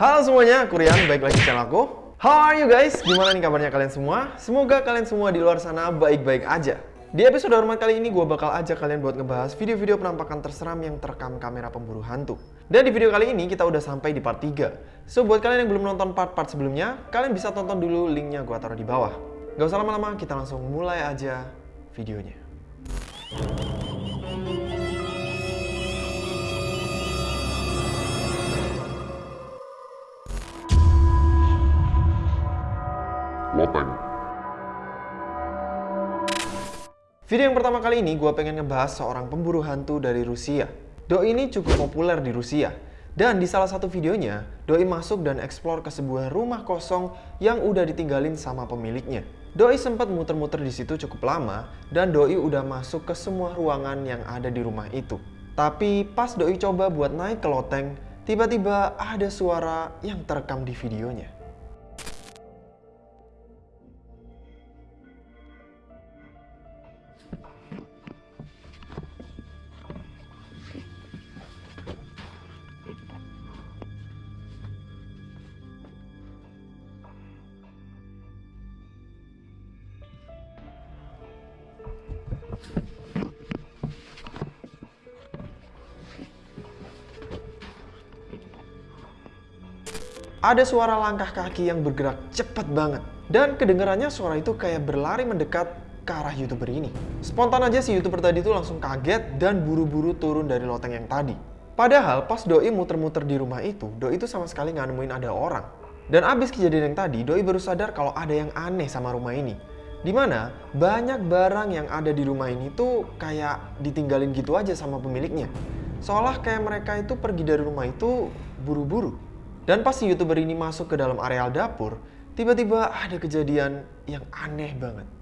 Halo semuanya, aku Rian, baik lagi channel aku. How are you guys? Gimana nih kabarnya kalian semua? Semoga kalian semua di luar sana baik-baik aja. Di episode hormat kali ini gue bakal ajak kalian buat ngebahas video-video penampakan terseram yang terekam kamera pemburu hantu. Dan di video kali ini kita udah sampai di part 3. So buat kalian yang belum nonton part-part sebelumnya, kalian bisa tonton dulu linknya gue taruh di bawah. Gak usah lama-lama, kita langsung mulai aja videonya. Lopeng. Video yang pertama kali ini gue pengen ngebahas seorang pemburu hantu dari Rusia. Doi ini cukup populer di Rusia. Dan di salah satu videonya, Doi masuk dan eksplor ke sebuah rumah kosong yang udah ditinggalin sama pemiliknya. Doi sempat muter-muter di situ cukup lama dan Doi udah masuk ke semua ruangan yang ada di rumah itu. Tapi pas Doi coba buat naik ke loteng, tiba-tiba ada suara yang terekam di videonya. Ada suara langkah kaki yang bergerak cepat banget. Dan kedengarannya suara itu kayak berlari mendekat ke arah youtuber ini. Spontan aja si youtuber tadi tuh langsung kaget dan buru-buru turun dari loteng yang tadi. Padahal pas Doi muter-muter di rumah itu, Doi itu sama sekali nggak nemuin ada orang. Dan abis kejadian yang tadi, Doi baru sadar kalau ada yang aneh sama rumah ini. Di mana banyak barang yang ada di rumah ini tuh kayak ditinggalin gitu aja sama pemiliknya. Seolah kayak mereka itu pergi dari rumah itu buru-buru. Dan pas si youtuber ini masuk ke dalam areal dapur, tiba-tiba ada kejadian yang aneh banget.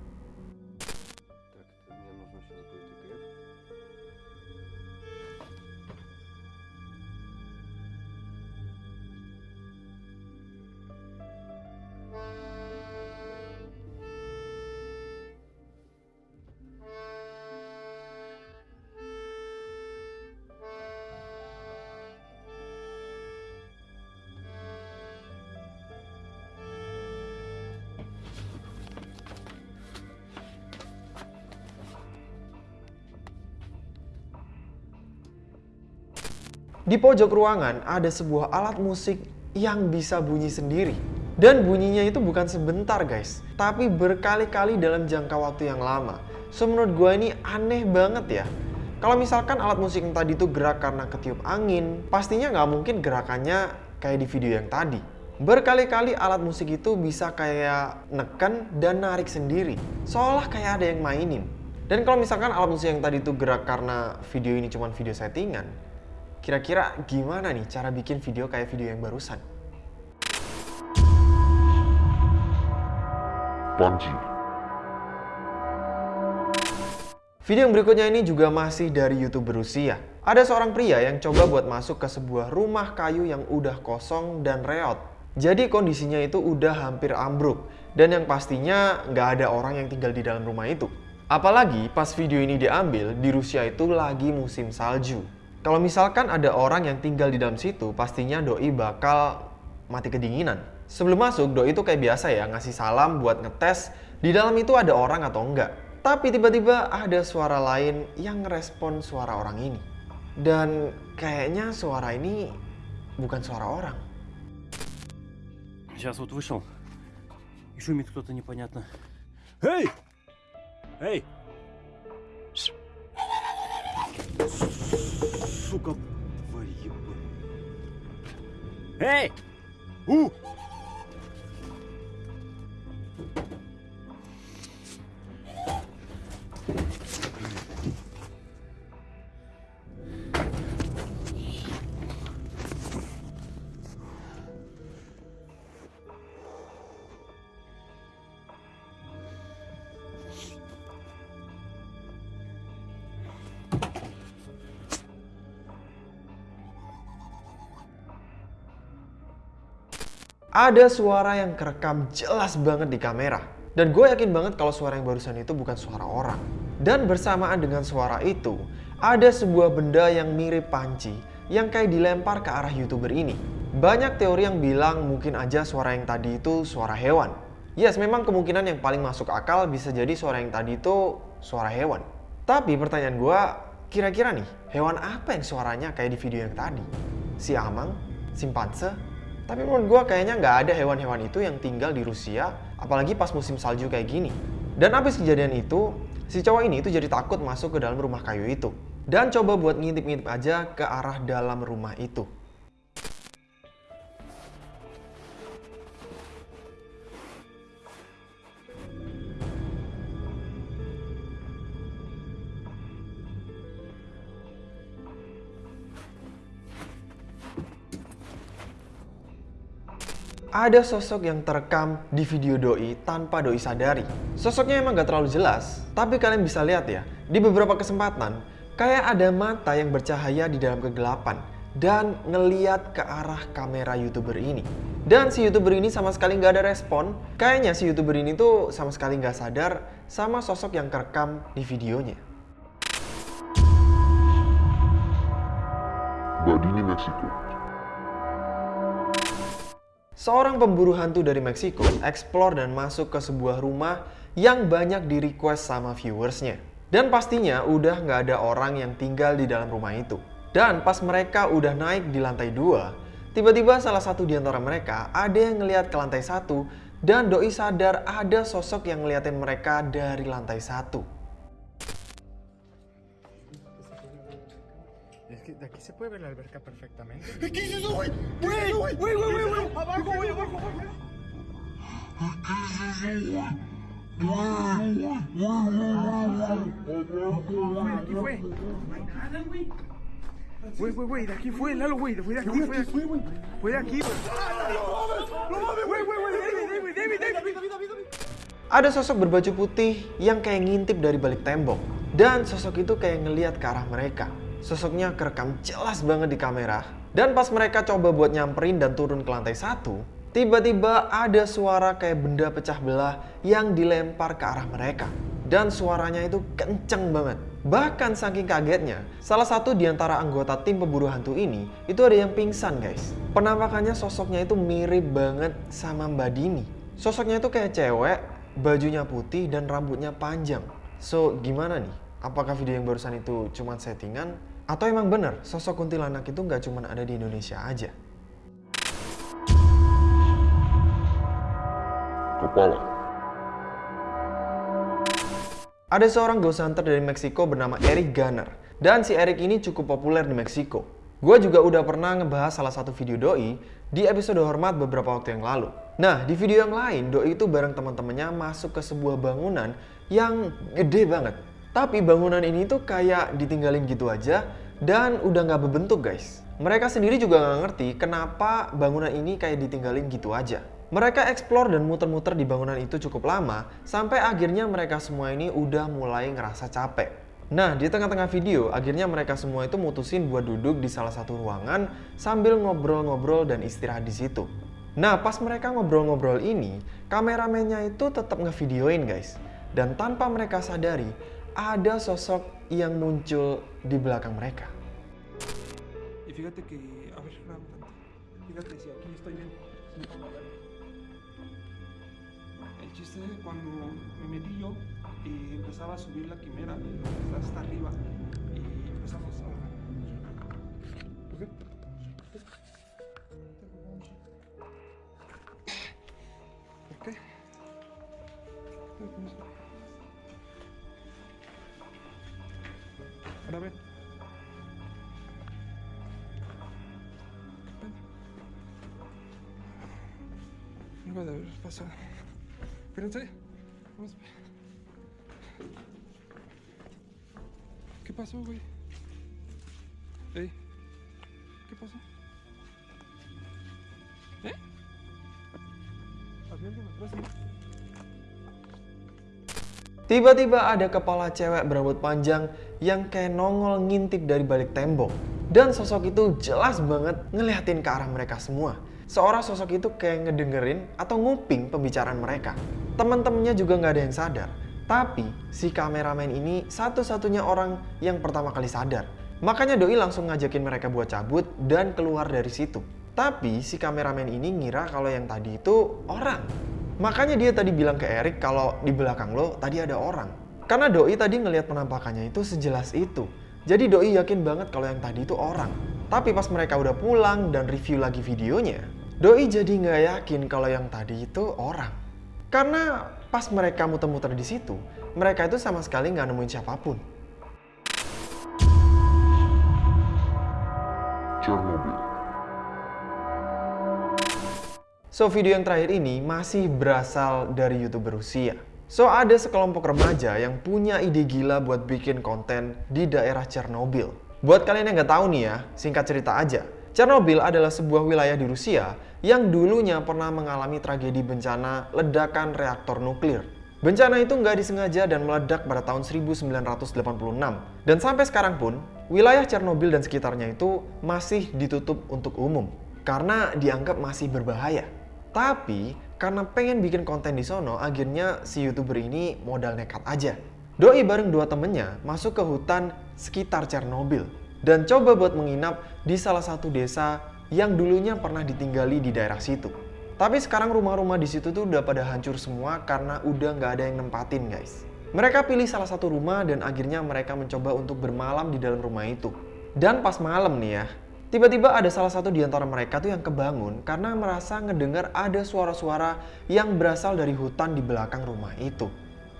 Di pojok ruangan ada sebuah alat musik yang bisa bunyi sendiri. Dan bunyinya itu bukan sebentar guys, tapi berkali-kali dalam jangka waktu yang lama. So menurut gue ini aneh banget ya. Kalau misalkan alat musik yang tadi itu gerak karena ketiup angin, pastinya nggak mungkin gerakannya kayak di video yang tadi. Berkali-kali alat musik itu bisa kayak neken dan narik sendiri, seolah kayak ada yang mainin. Dan kalau misalkan alat musik yang tadi itu gerak karena video ini cuma video settingan, kira-kira gimana nih cara bikin video kayak video yang barusan? Panji. Video yang berikutnya ini juga masih dari youtuber Rusia. Ada seorang pria yang coba buat masuk ke sebuah rumah kayu yang udah kosong dan reot. Jadi kondisinya itu udah hampir ambruk. Dan yang pastinya nggak ada orang yang tinggal di dalam rumah itu. Apalagi pas video ini diambil, di Rusia itu lagi musim salju. Kalau misalkan ada orang yang tinggal di dalam situ, pastinya doi bakal mati kedinginan. Sebelum masuk, doi itu kayak biasa ya, ngasih salam buat ngetes di dalam itu ada orang atau enggak. Tapi tiba-tiba ada suara lain yang ngerespon suara orang ini. Dan kayaknya suara ini bukan suara orang. Сейчас вот вышел. И шумит кто-то непонятно. Эй! Эй! Сука, тварь ебаная. Эй! У! Ada suara yang kerekam jelas banget di kamera. Dan gue yakin banget kalau suara yang barusan itu bukan suara orang. Dan bersamaan dengan suara itu, ada sebuah benda yang mirip panci yang kayak dilempar ke arah youtuber ini. Banyak teori yang bilang mungkin aja suara yang tadi itu suara hewan. Yes, memang kemungkinan yang paling masuk akal bisa jadi suara yang tadi itu suara hewan. Tapi pertanyaan gua, kira-kira nih, hewan apa yang suaranya kayak di video yang tadi? Si amang? Simpanse? Tapi menurut gua kayaknya nggak ada hewan-hewan itu yang tinggal di Rusia, apalagi pas musim salju kayak gini. Dan abis kejadian itu, si cowok ini itu jadi takut masuk ke dalam rumah kayu itu. Dan coba buat ngintip-ngintip aja ke arah dalam rumah itu. Ada sosok yang terekam di video Doi tanpa Doi sadari. Sosoknya emang gak terlalu jelas, tapi kalian bisa lihat ya, di beberapa kesempatan, kayak ada mata yang bercahaya di dalam kegelapan dan ngeliat ke arah kamera youtuber ini. Dan si youtuber ini sama sekali nggak ada respon, kayaknya si youtuber ini tuh sama sekali nggak sadar sama sosok yang kerekam di videonya. Badini, Meksiko. Seorang pemburu hantu dari Meksiko explore dan masuk ke sebuah rumah yang banyak di request sama viewersnya. Dan pastinya udah nggak ada orang yang tinggal di dalam rumah itu. Dan pas mereka udah naik di lantai dua, tiba-tiba salah satu di antara mereka ada yang ngeliat ke lantai satu dan Doi sadar ada sosok yang ngeliatin mereka dari lantai satu. Que de aquí se puede ver la alberca perfectamente. Aquí fue. No hay nada, güey. Güey, güey, güey, de aquí fue, Lalo, güey, fue de aquí, fue de aquí. Fue de aquí, güey. Güey, güey, güey, David, David, David, David. Ada sosok berbaju putih yang kayak ngintip dari balik tembok. Dan sosok itu kayak ngeliat ke arah mereka. Sosoknya kerekam jelas banget di kamera. Dan pas mereka coba buat nyamperin dan turun ke lantai satu, tiba-tiba ada suara kayak benda pecah belah yang dilempar ke arah mereka. Dan suaranya itu kenceng banget. Bahkan saking kagetnya, salah satu di antara anggota tim pemburu hantu ini itu ada yang pingsan guys. Penampakannya sosoknya itu mirip banget sama Mbak Dini. Sosoknya itu kayak cewek, bajunya putih dan rambutnya panjang. So, gimana nih? Apakah video yang barusan itu cuma settingan? Atau emang bener sosok kuntilanak itu nggak cuma ada di Indonesia aja? Kepala. Ada seorang ghost hunter dari Meksiko bernama Eric Gunner. Dan si Eric ini cukup populer di Meksiko. Gue juga udah pernah ngebahas salah satu video Doi di episode Hormat beberapa waktu yang lalu. Nah, di video yang lain, Doi itu bareng teman-temannya masuk ke sebuah bangunan yang gede banget. Tapi bangunan ini tuh kayak ditinggalin gitu aja dan udah nggak berbentuk guys. Mereka sendiri juga nggak ngerti kenapa bangunan ini kayak ditinggalin gitu aja. Mereka explore dan muter-muter di bangunan itu cukup lama, sampai akhirnya mereka semua ini udah mulai ngerasa capek. Nah, di tengah-tengah video, akhirnya mereka semua itu mutusin buat duduk di salah satu ruangan sambil ngobrol-ngobrol dan istirahat di situ. Nah, pas mereka ngobrol-ngobrol ini, kameramennya itu tetap ngevideoin guys. Dan tanpa mereka sadari, ada sosok yang muncul di belakang mereka. Y cuando me metí yo, eh, empezaba a subir la quimera hasta arriba y empezamos a... Ahora ven. No va a haber pasado. Espérense. Vamos. ¿Qué pasó, güey? Ey. ¿Qué pasó? ¿Eh? Sí? Tiba-tiba ada kepala cewek berambut panjang yang kayak nongol ngintip dari balik tembok. Dan sosok itu jelas banget ngeliatin ke arah mereka semua. Seorang sosok itu kayak ngedengerin atau nguping pembicaraan mereka. Teman-temannya juga nggak ada yang sadar. Tapi si kameramen ini satu-satunya orang yang pertama kali sadar. Makanya Doi langsung ngajakin mereka buat cabut dan keluar dari situ. Tapi si kameramen ini ngira kalau yang tadi itu orang. Makanya dia tadi bilang ke Erik kalau di belakang lo tadi ada orang. Karena Doi tadi ngelihat penampakannya itu sejelas itu. Jadi Doi yakin banget kalau yang tadi itu orang. Tapi pas mereka udah pulang dan review lagi videonya, Doi jadi nggak yakin kalau yang tadi itu orang. Karena pas mereka muter-muter di situ, mereka itu sama sekali nggak nemuin siapa pun. Chernobyl. So, video yang terakhir ini masih berasal dari YouTuber Rusia. So, ada sekelompok remaja yang punya ide gila buat bikin konten di daerah Chernobyl. Buat kalian yang nggak tahu nih ya, singkat cerita aja. Chernobyl adalah sebuah wilayah di Rusia yang dulunya pernah mengalami tragedi bencana ledakan reaktor nuklir. Bencana itu nggak disengaja dan meledak pada tahun 1986. Dan sampai sekarang pun, wilayah Chernobyl dan sekitarnya itu masih ditutup untuk umum karena dianggap masih berbahaya. Tapi karena pengen bikin konten di sono, akhirnya si youtuber ini modal nekat aja. Doi bareng dua temennya masuk ke hutan sekitar Chernobyl dan coba buat menginap di salah satu desa yang dulunya pernah ditinggali di daerah situ. Tapi sekarang rumah-rumah di situ tuh udah pada hancur semua karena udah nggak ada yang nempatin guys. Mereka pilih salah satu rumah dan akhirnya mereka mencoba untuk bermalam di dalam rumah itu. Dan pas malam nih ya, tiba-tiba ada salah satu di antara mereka tuh yang kebangun karena merasa ngedengar ada suara-suara yang berasal dari hutan di belakang rumah itu.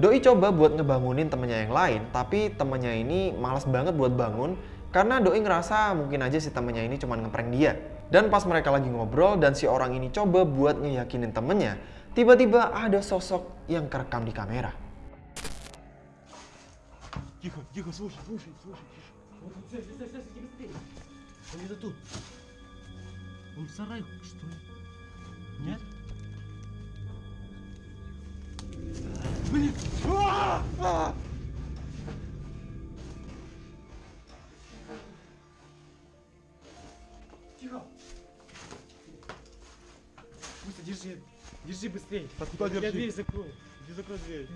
Doi coba buat ngebangunin temennya yang lain, tapi temennya ini malas banget buat bangun karena Doi ngerasa mungkin aja si temennya ini cuma ngeprank dia. Dan pas mereka lagi ngobrol dan si orang ini coba buat ngeyakinin temennya, tiba-tiba ada sosok yang kerekam di kamera. Тихо, тихо, слушай, слушай, слушай, тише. Вот, вот, стой, стой, стой, стой, быстрее. Он где-то тут. Он в сарае, что ли? Нет? Блин! А! А! Тихо! Быстро, держи. Держи быстрее. куда Я держи? дверь закрою. Иди закрой дверь.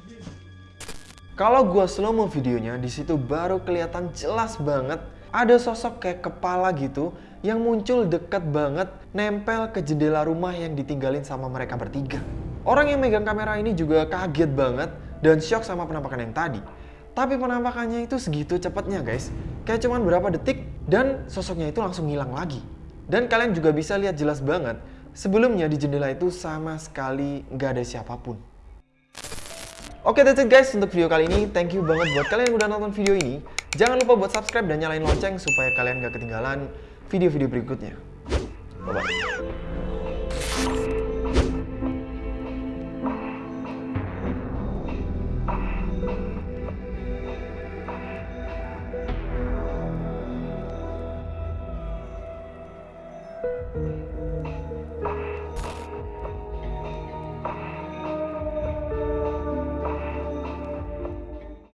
Kalau gua slow mo videonya, di situ baru kelihatan jelas banget ada sosok kayak kepala gitu yang muncul deket banget nempel ke jendela rumah yang ditinggalin sama mereka bertiga. Orang yang megang kamera ini juga kaget banget dan shock sama penampakan yang tadi. Tapi penampakannya itu segitu cepatnya guys. Kayak cuman berapa detik dan sosoknya itu langsung hilang lagi. Dan kalian juga bisa lihat jelas banget, sebelumnya di jendela itu sama sekali nggak ada siapa pun. Oke that's it guys untuk video kali ini. Thank you banget buat kalian yang udah nonton video ini. Jangan lupa buat subscribe dan nyalain lonceng supaya kalian gak ketinggalan video-video berikutnya. Bye-bye.